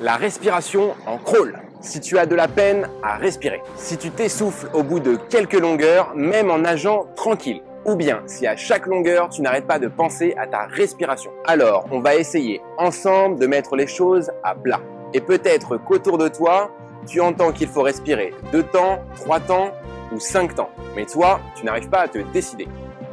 La respiration en crawl. Si tu as de la peine à respirer. Si tu t'essouffles au bout de quelques longueurs, même en nageant tranquille. Ou bien si à chaque longueur, tu n'arrêtes pas de penser à ta respiration. Alors, on va essayer ensemble de mettre les choses à plat. Et peut-être qu'autour de toi, tu entends qu'il faut respirer deux temps, trois temps ou cinq temps. Mais toi, tu n'arrives pas à te décider.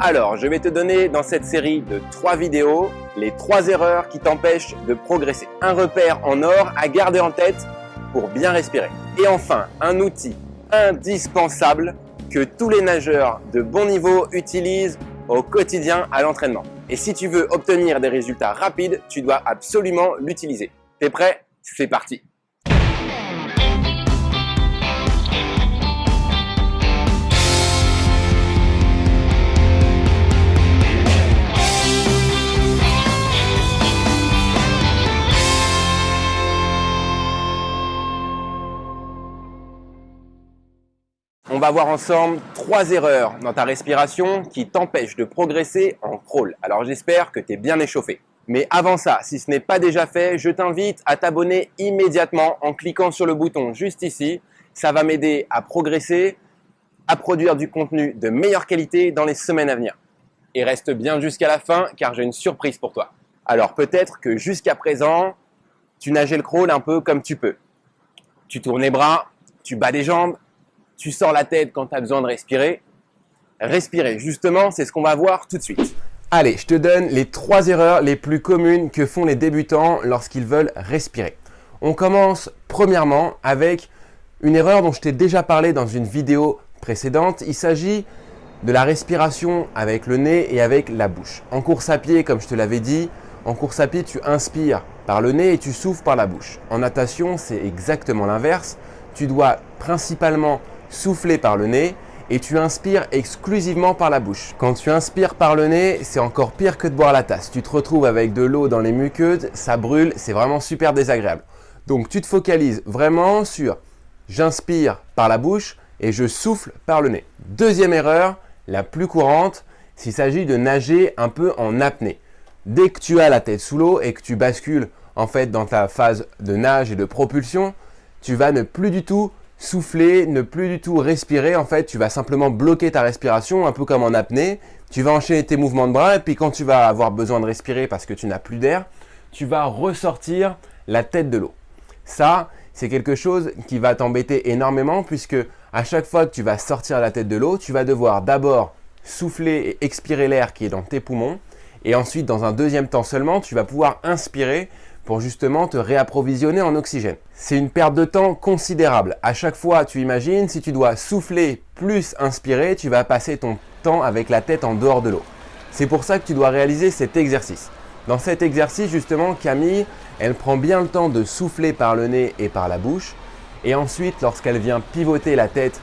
Alors, je vais te donner dans cette série de trois vidéos les trois erreurs qui t'empêchent de progresser. Un repère en or à garder en tête pour bien respirer. Et enfin, un outil indispensable que tous les nageurs de bon niveau utilisent au quotidien à l'entraînement. Et si tu veux obtenir des résultats rapides, tu dois absolument l'utiliser. T'es prêt? C'est parti va voir ensemble trois erreurs dans ta respiration qui t'empêchent de progresser en crawl. Alors j'espère que tu es bien échauffé. Mais avant ça, si ce n'est pas déjà fait, je t'invite à t'abonner immédiatement en cliquant sur le bouton juste ici. Ça va m'aider à progresser, à produire du contenu de meilleure qualité dans les semaines à venir. Et reste bien jusqu'à la fin car j'ai une surprise pour toi. Alors peut-être que jusqu'à présent, tu nageais le crawl un peu comme tu peux. Tu tournes les bras, tu bats les jambes, tu sors la tête quand tu as besoin de respirer. Respirer, justement, c'est ce qu'on va voir tout de suite. Allez, je te donne les trois erreurs les plus communes que font les débutants lorsqu'ils veulent respirer. On commence premièrement avec une erreur dont je t'ai déjà parlé dans une vidéo précédente. Il s'agit de la respiration avec le nez et avec la bouche. En course à pied, comme je te l'avais dit, en course à pied, tu inspires par le nez et tu souffles par la bouche. En natation, c'est exactement l'inverse. Tu dois principalement souffler par le nez et tu inspires exclusivement par la bouche. Quand tu inspires par le nez, c'est encore pire que de boire la tasse. Tu te retrouves avec de l'eau dans les muqueuses, ça brûle, c'est vraiment super désagréable. Donc tu te focalises vraiment sur j'inspire par la bouche et je souffle par le nez. Deuxième erreur, la plus courante, s'il s'agit de nager un peu en apnée. Dès que tu as la tête sous l'eau et que tu bascules en fait dans ta phase de nage et de propulsion, tu vas ne plus du tout souffler, ne plus du tout respirer, en fait, tu vas simplement bloquer ta respiration, un peu comme en apnée. Tu vas enchaîner tes mouvements de bras et puis quand tu vas avoir besoin de respirer parce que tu n'as plus d'air, tu vas ressortir la tête de l'eau. Ça, c'est quelque chose qui va t'embêter énormément puisque à chaque fois que tu vas sortir la tête de l'eau, tu vas devoir d'abord souffler et expirer l'air qui est dans tes poumons et ensuite, dans un deuxième temps seulement, tu vas pouvoir inspirer pour justement te réapprovisionner en oxygène. C'est une perte de temps considérable. À chaque fois, tu imagines, si tu dois souffler plus inspirer, tu vas passer ton temps avec la tête en dehors de l'eau. C'est pour ça que tu dois réaliser cet exercice. Dans cet exercice, justement, Camille, elle prend bien le temps de souffler par le nez et par la bouche. Et ensuite, lorsqu'elle vient pivoter la tête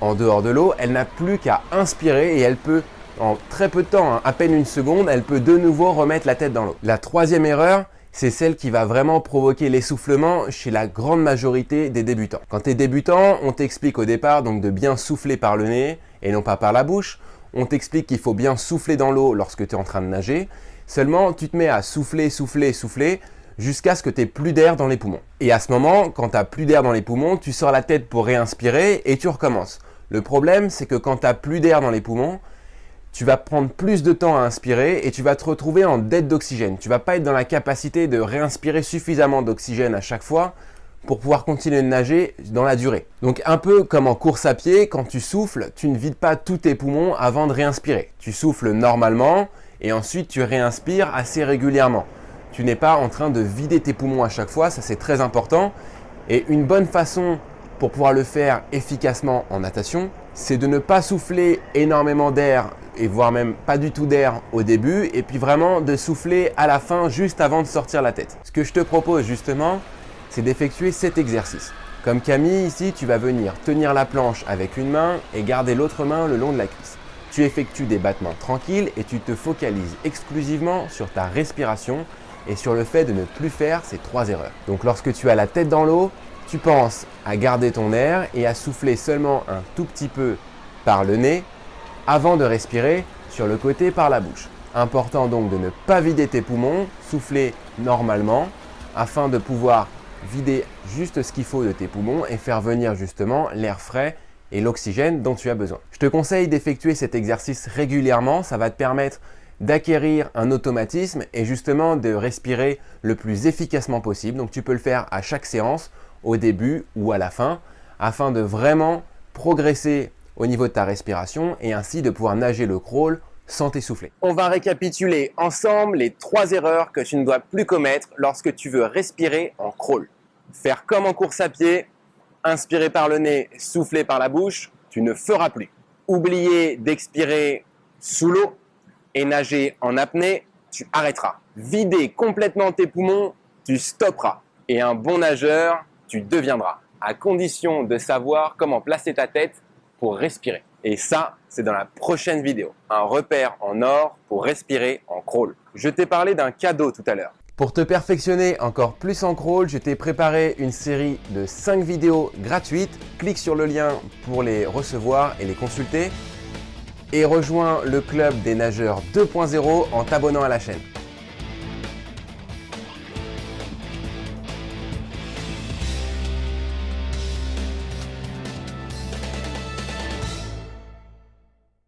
en dehors de l'eau, elle n'a plus qu'à inspirer et elle peut, en très peu de temps, hein, à peine une seconde, elle peut de nouveau remettre la tête dans l'eau. La troisième erreur, c'est celle qui va vraiment provoquer l'essoufflement chez la grande majorité des débutants. Quand tu es débutant, on t'explique au départ donc de bien souffler par le nez et non pas par la bouche. On t'explique qu'il faut bien souffler dans l'eau lorsque tu es en train de nager. Seulement, tu te mets à souffler, souffler, souffler jusqu'à ce que tu plus d'air dans les poumons. Et à ce moment, quand tu n'as plus d'air dans les poumons, tu sors la tête pour réinspirer et tu recommences. Le problème, c'est que quand tu n'as plus d'air dans les poumons, tu vas prendre plus de temps à inspirer et tu vas te retrouver en dette d'oxygène. Tu vas pas être dans la capacité de réinspirer suffisamment d'oxygène à chaque fois pour pouvoir continuer de nager dans la durée. Donc un peu comme en course à pied, quand tu souffles, tu ne vides pas tous tes poumons avant de réinspirer. Tu souffles normalement et ensuite tu réinspires assez régulièrement. Tu n'es pas en train de vider tes poumons à chaque fois, ça c'est très important. Et une bonne façon pour pouvoir le faire efficacement en natation, c'est de ne pas souffler énormément d'air et voire même pas du tout d'air au début et puis vraiment de souffler à la fin juste avant de sortir la tête. Ce que je te propose justement, c'est d'effectuer cet exercice. Comme Camille ici, tu vas venir tenir la planche avec une main et garder l'autre main le long de la cuisse. Tu effectues des battements tranquilles et tu te focalises exclusivement sur ta respiration et sur le fait de ne plus faire ces trois erreurs. Donc lorsque tu as la tête dans l'eau, tu penses à garder ton air et à souffler seulement un tout petit peu par le nez avant de respirer sur le côté par la bouche. Important donc de ne pas vider tes poumons, souffler normalement afin de pouvoir vider juste ce qu'il faut de tes poumons et faire venir justement l'air frais et l'oxygène dont tu as besoin. Je te conseille d'effectuer cet exercice régulièrement, ça va te permettre d'acquérir un automatisme et justement de respirer le plus efficacement possible. Donc tu peux le faire à chaque séance, au début ou à la fin, afin de vraiment progresser au niveau de ta respiration et ainsi de pouvoir nager le crawl sans t'essouffler. On va récapituler ensemble les trois erreurs que tu ne dois plus commettre lorsque tu veux respirer en crawl. Faire comme en course à pied, inspirer par le nez, souffler par la bouche, tu ne feras plus. Oublier d'expirer sous l'eau et nager en apnée, tu arrêteras. Vider complètement tes poumons, tu stopperas. Et un bon nageur, tu deviendras, à condition de savoir comment placer ta tête respirer. Et ça, c'est dans la prochaine vidéo. Un repère en or pour respirer en crawl. Je t'ai parlé d'un cadeau tout à l'heure. Pour te perfectionner encore plus en crawl, je t'ai préparé une série de 5 vidéos gratuites. Clique sur le lien pour les recevoir et les consulter. Et rejoins le club des nageurs 2.0 en t'abonnant à la chaîne.